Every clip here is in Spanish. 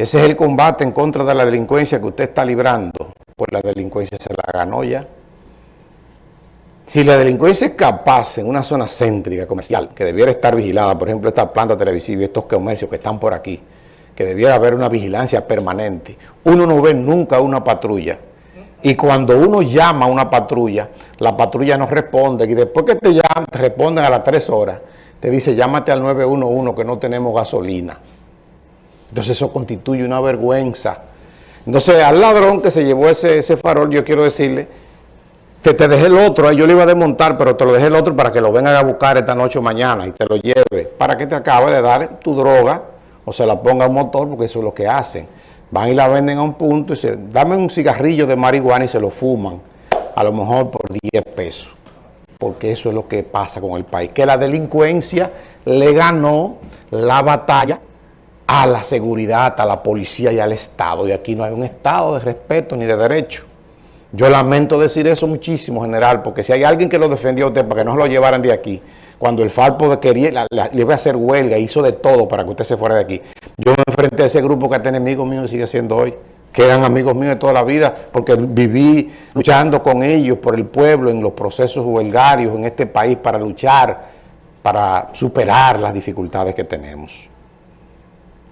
Ese es el combate en contra de la delincuencia que usted está librando. Pues la delincuencia se la ganó ya. Si la delincuencia es capaz en una zona céntrica, comercial, que debiera estar vigilada, por ejemplo, esta planta televisiva y estos comercios que están por aquí, que debiera haber una vigilancia permanente, uno no ve nunca una patrulla. Y cuando uno llama a una patrulla, la patrulla no responde. Y después que te llaman, te responden a las tres horas, te dice, llámate al 911 que no tenemos gasolina. Entonces eso constituye una vergüenza. Entonces al ladrón que se llevó ese, ese farol, yo quiero decirle que te dejé el otro, yo le iba a desmontar, pero te lo dejé el otro para que lo vengan a buscar esta noche o mañana y te lo lleve, para que te acabe de dar tu droga o se la ponga a un motor, porque eso es lo que hacen. Van y la venden a un punto y se, dame un cigarrillo de marihuana y se lo fuman, a lo mejor por 10 pesos, porque eso es lo que pasa con el país, que la delincuencia le ganó la batalla a la seguridad, a la policía y al Estado, y aquí no hay un Estado de respeto ni de derecho. Yo lamento decir eso muchísimo, general, porque si hay alguien que lo defendió a usted para que no se lo llevaran de aquí, cuando el Falpo quería, le iba a hacer huelga, hizo de todo para que usted se fuera de aquí. Yo me enfrenté a ese grupo que es enemigos míos y sigue siendo hoy, que eran amigos míos de toda la vida, porque viví luchando con ellos por el pueblo en los procesos huelgarios en este país para luchar, para superar las dificultades que tenemos.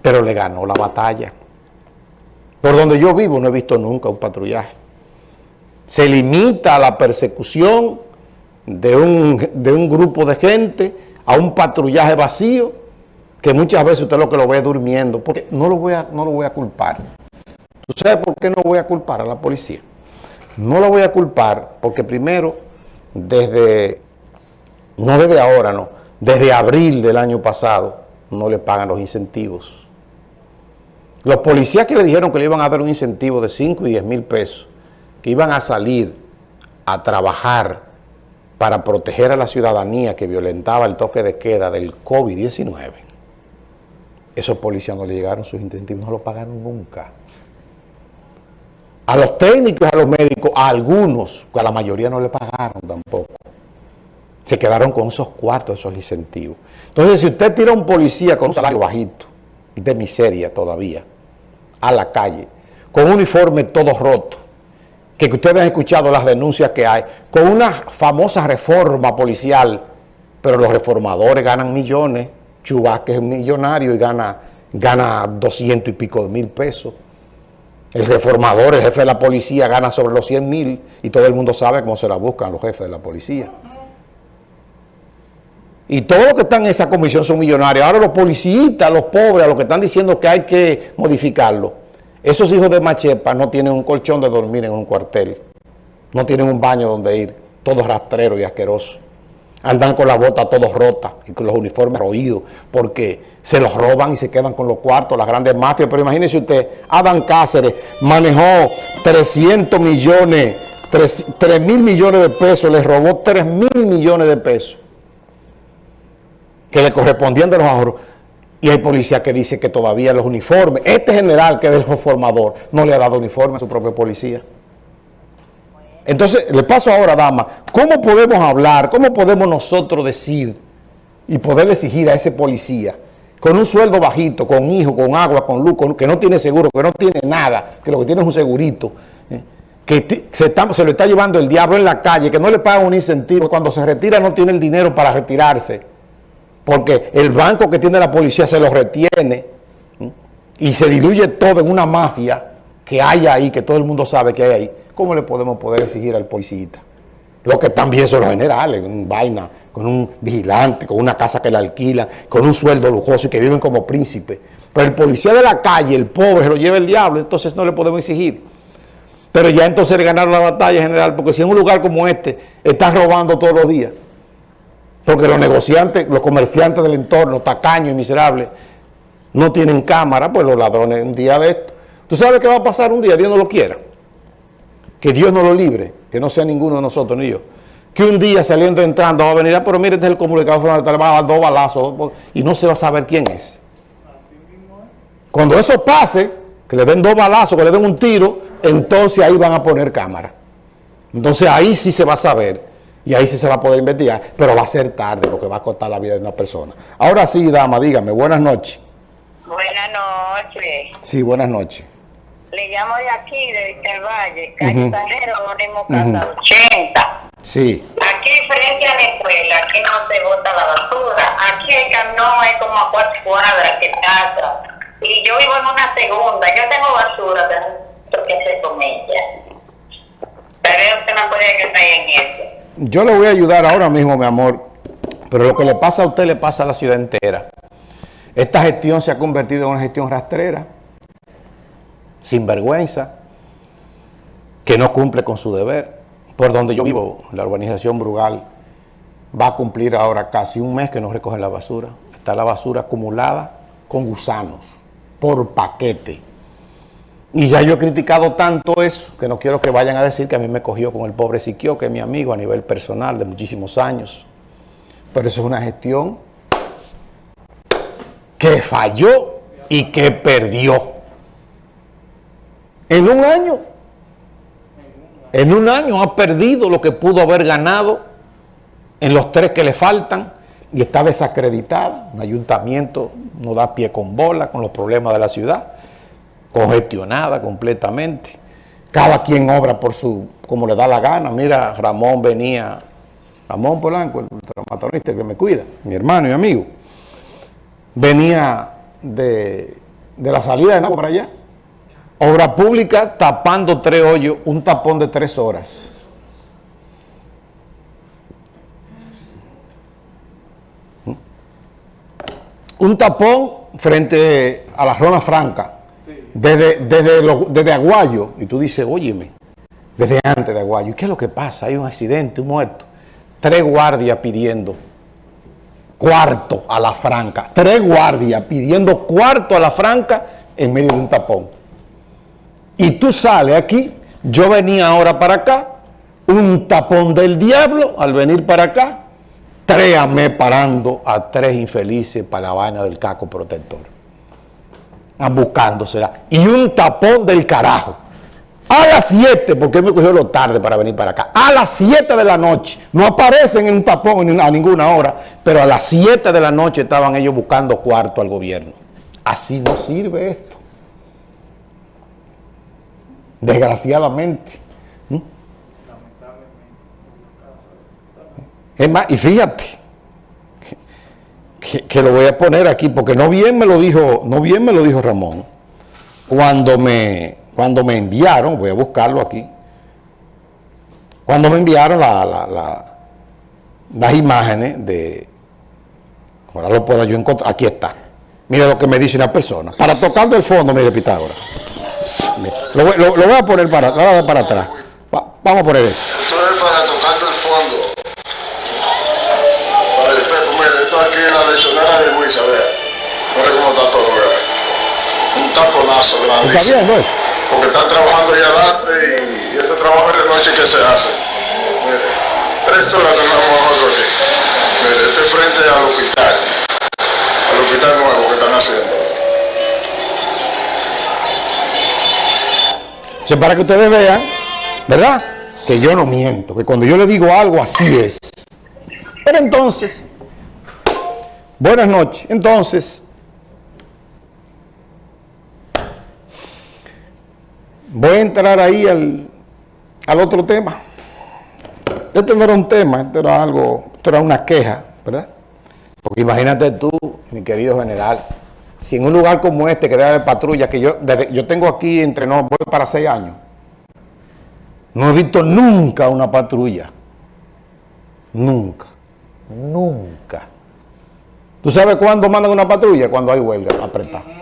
Pero le ganó la batalla. Por donde yo vivo no he visto nunca un patrullaje se limita a la persecución de un, de un grupo de gente, a un patrullaje vacío, que muchas veces usted lo que lo ve durmiendo, porque no lo voy a, no lo voy a culpar. ¿Tú sabes por qué no voy a culpar a la policía? No lo voy a culpar porque primero, desde, no desde ahora, no, desde abril del año pasado, no le pagan los incentivos. Los policías que le dijeron que le iban a dar un incentivo de 5 y 10 mil pesos, que iban a salir a trabajar para proteger a la ciudadanía que violentaba el toque de queda del COVID-19, esos policías no le llegaron sus incentivos, no lo pagaron nunca. A los técnicos, a los médicos, a algunos, a la mayoría no le pagaron tampoco. Se quedaron con esos cuartos, esos incentivos. Entonces, si usted tira a un policía con un salario bajito, de miseria todavía, a la calle, con un uniforme todo roto, que ustedes han escuchado las denuncias que hay, con una famosa reforma policial, pero los reformadores ganan millones, Chubasque es millonario y gana, gana 200 y pico de mil pesos. El reformador, el jefe de la policía, gana sobre los 100 mil y todo el mundo sabe cómo se la buscan los jefes de la policía. Y todos los que están en esa comisión son millonarios. Ahora los policías, los pobres, los que están diciendo que hay que modificarlo, esos hijos de Machepa no tienen un colchón de dormir en un cuartel, no tienen un baño donde ir, todos rastreros y asquerosos. Andan con la bota todos rotas y con los uniformes roídos, porque se los roban y se quedan con los cuartos, las grandes mafias. Pero imagínese usted, Adán Cáceres manejó 300 millones, 3, mil millones de pesos, les robó 3 mil millones de pesos que le correspondían de los ahorros. Y hay policía que dice que todavía los uniformes, este general que es el formador, no le ha dado uniforme a su propio policía. Entonces, le paso ahora, dama, ¿cómo podemos hablar, cómo podemos nosotros decir y poder exigir a ese policía, con un sueldo bajito, con hijo, con agua, con luz, que no tiene seguro, que no tiene nada, que lo que tiene es un segurito, eh, que se, se lo está llevando el diablo en la calle, que no le pagan un incentivo, cuando se retira no tiene el dinero para retirarse, porque el banco que tiene la policía se lo retiene y se diluye todo en una mafia que hay ahí, que todo el mundo sabe que hay ahí, ¿cómo le podemos poder exigir al policía? Lo que también son los generales, un vaina, con un vigilante, con una casa que le alquilan, con un sueldo lujoso y que viven como príncipes. Pero el policía de la calle, el pobre, se lo lleva el diablo, entonces no le podemos exigir. Pero ya entonces le ganaron la batalla general, porque si en un lugar como este están robando todos los días, porque los negociantes, los comerciantes del entorno, tacaños y miserables, no tienen cámara, pues los ladrones un día de esto. ¿Tú sabes qué va a pasar un día? Dios no lo quiera. Que Dios no lo libre, que no sea ninguno de nosotros ni yo. Que un día saliendo entrando va a venir, ah, pero mire, este es el comunicado, le va a dar dos balazos y no se va a saber quién es. Cuando eso pase, que le den dos balazos, que le den un tiro, entonces ahí van a poner cámara. Entonces ahí sí se va a saber y ahí sí se va a poder investigar, pero va a ser tarde, porque va a costar la vida de una persona. Ahora sí, dama, dígame, buenas noches. Buenas noches. Sí, buenas noches. Le llamo de aquí, de el Valle, calle Anónimo Ujú. Casa 80. Sí. Aquí frente a la escuela, aquí no se bota la basura. Aquí el camión es como a cuatro cuadras que pasa. Y yo vivo en una segunda. Yo tengo basura, pero no qué hacer con ella. Pero usted me puede ayudar en eso. Yo le voy a ayudar ahora mismo, mi amor, pero lo que le pasa a usted le pasa a la ciudad entera. Esta gestión se ha convertido en una gestión rastrera, sin vergüenza, que no cumple con su deber. Por donde yo vivo, la urbanización Brugal, va a cumplir ahora casi un mes que no recoge la basura. Está la basura acumulada con gusanos, por paquete. Y ya yo he criticado tanto eso que no quiero que vayan a decir que a mí me cogió con el pobre Siquio, que es mi amigo a nivel personal de muchísimos años. Pero eso es una gestión que falló y que perdió. En un año. En un año ha perdido lo que pudo haber ganado en los tres que le faltan y está desacreditada. Un ayuntamiento no da pie con bola con los problemas de la ciudad congestionada completamente. Cada quien obra por su, como le da la gana. Mira, Ramón venía, Ramón Polanco, el traumatologista que me cuida, mi hermano y amigo, venía de, de la salida de Nagua para allá. Obra pública tapando tres hoyos, un tapón de tres horas. Un tapón frente a la zona franca desde, desde, desde Aguayo, y tú dices, óyeme, desde antes de Aguayo, ¿y qué es lo que pasa? Hay un accidente, un muerto. Tres guardias pidiendo cuarto a la franca. Tres guardias pidiendo cuarto a la franca en medio de un tapón. Y tú sales aquí, yo venía ahora para acá, un tapón del diablo al venir para acá, tres a me parando a tres infelices para la vaina del caco protector buscándosela. Y un tapón del carajo. A las 7, porque me cogió lo tarde para venir para acá. A las 7 de la noche. No aparecen en un tapón a ninguna hora, pero a las 7 de la noche estaban ellos buscando cuarto al gobierno. Así no sirve esto. Desgraciadamente. ¿Mm? Es más, y fíjate, que, lo voy a poner aquí porque no bien me lo dijo no bien me lo dijo Ramón. Cuando me cuando me enviaron voy a buscarlo aquí. Cuando me enviaron la, la- la- las imágenes de ahora lo puedo yo encontrar aquí está. Mira lo que me dice una persona. Para tocando el fondo mire Pitágoras lo, voy- a poner para, para atrás. Va- vamos a poner esto Esto es para tocando el fondo. Vale, Pepo, en la lechonera de Luisa, vea. Mira cómo está todo. Un taponazo ¿está grandísimo. viendo eso? Porque están trabajando ya adelante y, y ese trabajo de noche que se hace. Mire, tres horas tenemos nosotros aquí. Mire, este es frente al hospital. Al hospital nuevo que están haciendo. Para que ustedes vean, ¿verdad? Que yo no miento, que cuando yo le digo algo así es. Pero entonces, buenas noches. Entonces, voy a entrar ahí al, al otro tema. Este no era un tema, esto era algo, esto era una queja, ¿verdad? Porque imagínate tú, mi querido general, si en un lugar como este que debe haber patrulla, que yo, desde- yo tengo aquí entre no, voy para seis años, no he visto nunca una patrulla. Nunca. Nunca. ¿Tú sabes cuándo mandan una patrulla? Cuando hay huelga apretada.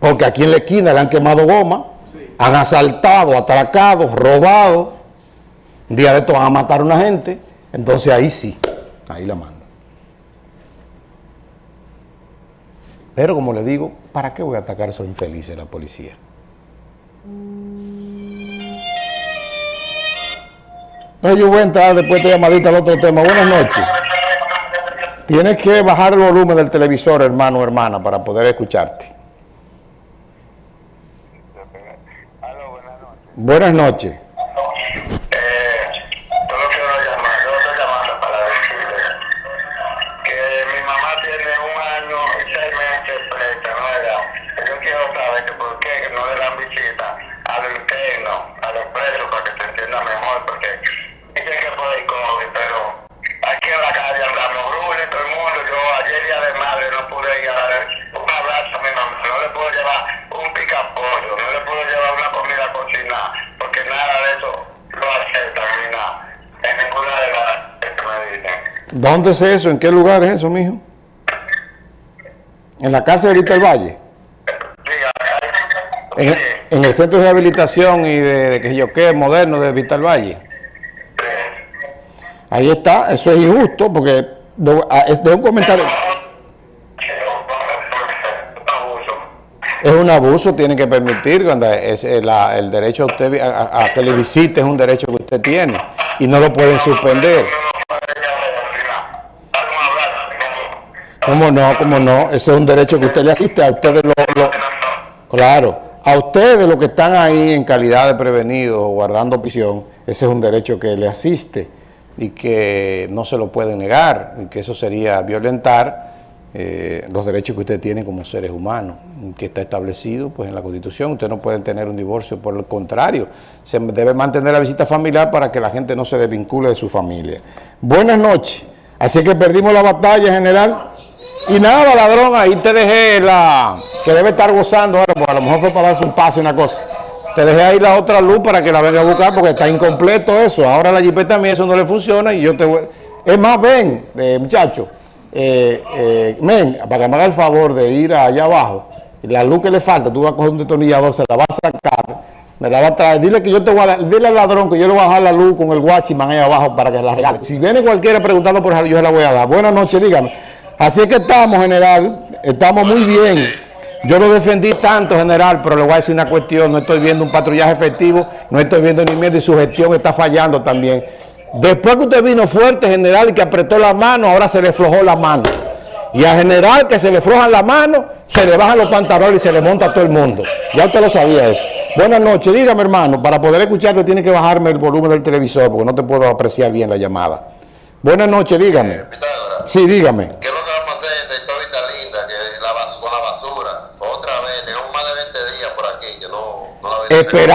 Porque aquí en la esquina le han quemado goma, han asaltado, atracado, robado. Un día de estos van a matar a una gente, entonces ahí sí, ahí la mandan. Pero como le digo, ¿para qué voy a atacar a esos infelices la policía? No, yo voy a entrar después de llamadita al otro tema. Buenas noches. Tienes que bajar el volumen del televisor, hermano o hermana, para poder escucharte. Aló, buenas noches. Buenas noches. ¿Dónde es eso? ¿En qué lugar es eso, mijo? En la casa de Vista del Valle. En, en el centro de rehabilitación y de, de que yo qué, moderno de Vista del Valle. Ahí está, eso es injusto porque de, a- es de un comentario. Es un abuso, tiene que permitir cuando es eh, el derecho a- a que le visite es un derecho que usted tiene y no lo pueden suspender. ¿Cómo no? ¿Cómo no? Ese es un derecho que usted le asiste a ustedes lo, claro, a ustedes los que están ahí en calidad de prevenidos o guardando prisión, ese es un derecho que le asiste y que no se lo puede negar y que eso sería violentar eh, los derechos que usted tiene como seres humanos, que está establecido pues en la Constitución. Usted no puede tener un divorcio, por el contrario, se debe mantener la visita familiar para que la gente no se desvincule de su familia. Buenas noches. Así que perdimos la batalla, general. Y nada, ladrón, ahí te dejé la... que debe estar gozando ahora, porque a lo mejor fue para darse un paso y una cosa. Te dejé ahí la otra luz para que la venga a buscar porque está incompleto eso. Ahora la jipeta mía eso no le funciona y yo te voy... Es más, ven, eh, muchacho, eh, eh, ven, para que me haga el favor de ir allá abajo. La luz que le falta, tú vas a coger un detornillador, se la vas a sacar, me la vas a traer. Dile que yo te voy a dile al ladrón que yo le voy a bajar la luz con el guachiman ahí abajo para que la regale. Si viene cualquiera preguntando por ella, yo se la voy a dar. Buenas noches, dígame. Así es que estamos, general, estamos muy bien. Yo lo defendí tanto, general, pero le voy a decir una cuestión, no estoy viendo un patrullaje efectivo, no estoy viendo ni miedo y su gestión está fallando también. Después que usted vino fuerte, general, y que apretó la mano, ahora se le flojó la mano. Y a general que se le flojan la mano, se le bajan los pantalones y se le monta a todo el mundo. Ya usted lo sabía eso. Buenas noches, dígame hermano, para poder escucharte tiene que bajarme el volumen del televisor porque no te puedo apreciar bien la llamada. Buenas noches, dígame. Pitágoras, Sí, dígame. ¿qué es lo que vamos a hacer en Sectorita Linda que la con la basura? Otra vez, tenemos más de 20 días por aquí que no, no la. Esperar